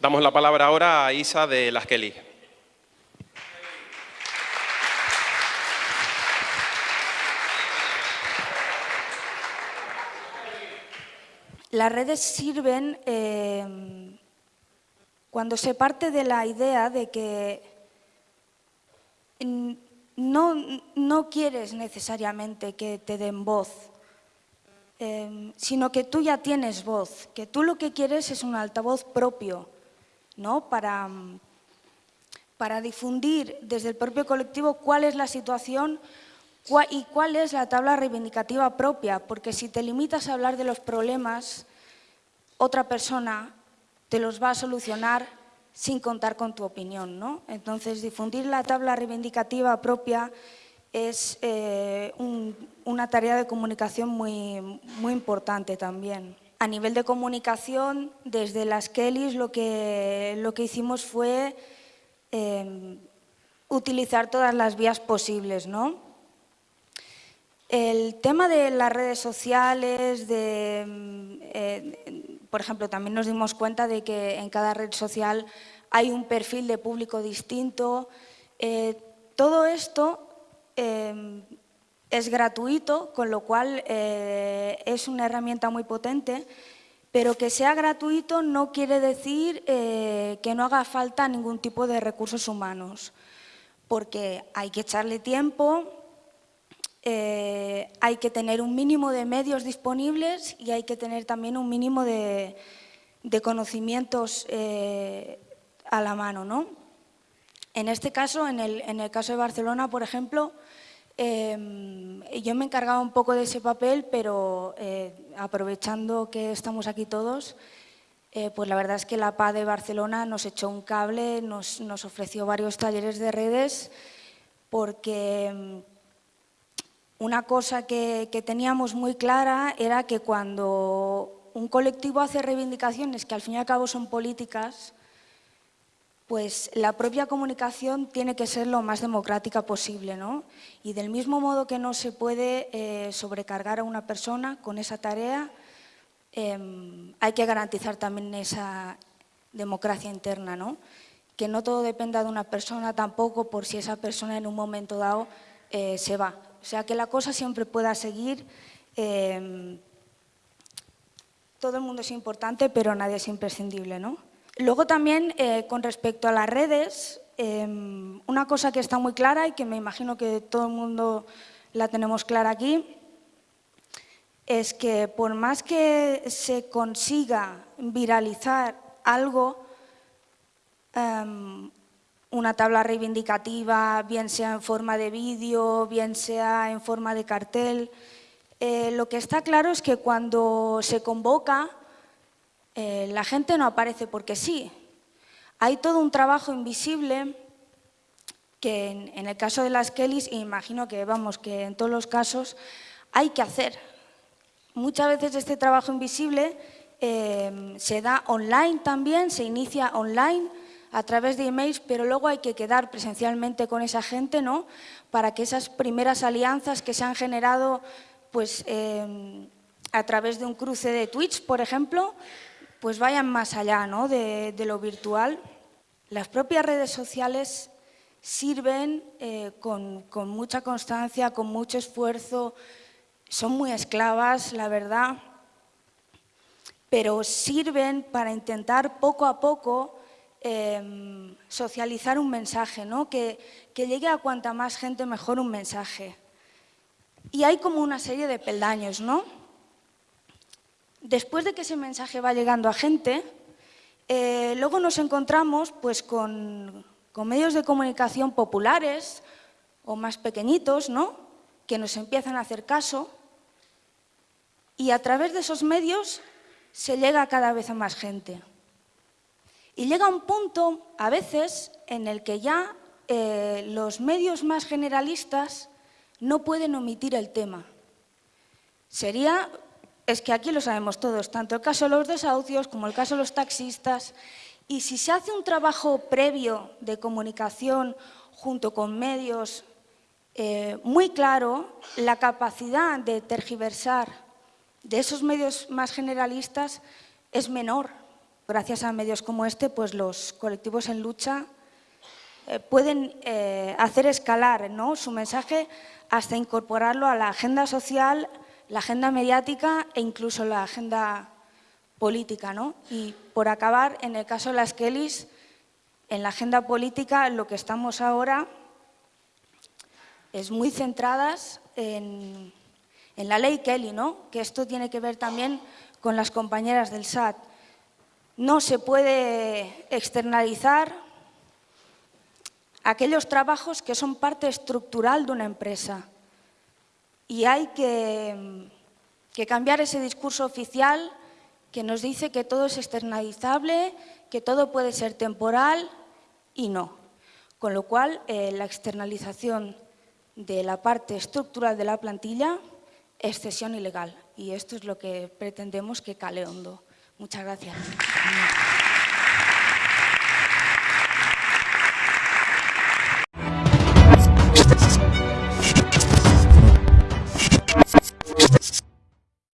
Damos la palabra ahora a Isa de Las Kelly. Las redes sirven eh, cuando se parte de la idea de que no, no quieres necesariamente que te den voz, eh, sino que tú ya tienes voz, que tú lo que quieres es un altavoz propio, ¿no? para, para difundir desde el propio colectivo cuál es la situación ¿Y cuál es la tabla reivindicativa propia? Porque si te limitas a hablar de los problemas, otra persona te los va a solucionar sin contar con tu opinión. ¿no? Entonces, difundir la tabla reivindicativa propia es eh, una tarea de comunicación muy, muy importante también. A nivel de comunicación, desde las Kellys lo que, lo que hicimos fue eh, utilizar todas las vías posibles, ¿no? El tema de las redes sociales, de, mm, eh, por ejemplo, también nos dimos cuenta de que en cada red social hay un perfil de público distinto. Eh, todo esto em, es gratuito, con lo cual eh, es una herramienta muy potente, pero que sea gratuito no quiere decir que no haga falta ningún tipo de recursos humanos, porque hay que echarle tiempo, eh, hay que tener un mínimo de medios disponibles y hay que tener también un mínimo de, conocimientos eh, a la mano. ¿no? En este caso, en el, caso de Barcelona, por ejemplo, em, yo me encargaba un poco de ese papel, pero eh, aprovechando que estamos aquí todos, pues la verdad es que la PA de Barcelona nos echó un cable, nos, nos ofreció varios talleres de redes, porque em, una cosa que, teníamos muy clara era que cuando un colectivo hace reivindicaciones que al fin y al cabo son políticas, pues la propia comunicación tiene que ser lo más democrática posible. ¿no? Y del mismo modo que no se puede eh, sobrecargar a una persona con esa tarea, em, hay que garantizar también esa democracia interna, ¿no? que no todo dependa de una persona tampoco por si esa persona en un momento dado eh, se va. O sea, que la cosa siempre pueda seguir. Em, todo el mundo es importante, pero nadie es imprescindible. ¿no? Luego también, eh, con respecto a las redes, em, una cosa que está muy clara y que me imagino que todo el mundo la tenemos clara aquí, es que por más que se consiga viralizar algo, em, una tabla reivindicativa, bien sea en forma de vídeo, bien sea en forma de cartel. Eh, lo que está claro es que cuando se convoca, eh, la gente no aparece porque sí. Hay todo un trabajo invisible que en, el caso de las Kellys, imagino que, vamos, que en todos los casos, hay que hacer. Muchas veces este trabajo invisible eh, se da online también, se inicia online, a través de emails, pero luego hay que quedar presencialmente con esa gente, ¿no? Para que esas primeras alianzas que se han generado pues, eh, a través de un cruce de Twitch, por ejemplo, pues vayan más allá ¿no? de, lo virtual. Las propias redes sociales sirven eh, con, mucha constancia, con mucho esfuerzo, son muy esclavas, la verdad, pero sirven para intentar poco a poco Em, socializar un mensaje, ¿no? que, llegue a cuanta más gente mejor un mensaje. Y hay como una serie de peldaños, ¿no? Después de que ese mensaje va llegando a gente, eh, luego nos encontramos pues, con, medios de comunicación populares o más pequeñitos, ¿no? que nos empiezan a hacer caso y a través de esos medios se llega cada vez a más gente. Y llega un punto, a veces, en el que ya eh, los medios más generalistas no pueden omitir el tema. Sería, es que aquí lo sabemos todos, tanto el caso de los desahucios como el caso de los taxistas, y si se hace un trabajo previo de comunicación junto con medios eh, muy claro, la capacidad de tergiversar de esos medios más generalistas es menor gracias a medios como este, pues los colectivos en lucha eh, pueden eh, hacer escalar ¿no? su mensaje hasta incorporarlo a la agenda social, la agenda mediática e incluso la agenda política. ¿no? Y por acabar, en el caso de las Kellys, en la agenda política lo que estamos ahora es muy centradas en, en la ley Kelly, ¿no? que esto tiene que ver también con las compañeras del SAT. No se puede externalizar aquellos trabajos que son parte estructural de una empresa. Y hay que, cambiar ese discurso oficial que nos dice que todo es externalizable, que todo puede ser temporal y no. Con lo cual, eh, la externalización de la parte estructural de la plantilla es cesión ilegal. Y esto es lo que pretendemos que cale hondo. Muchas gracias.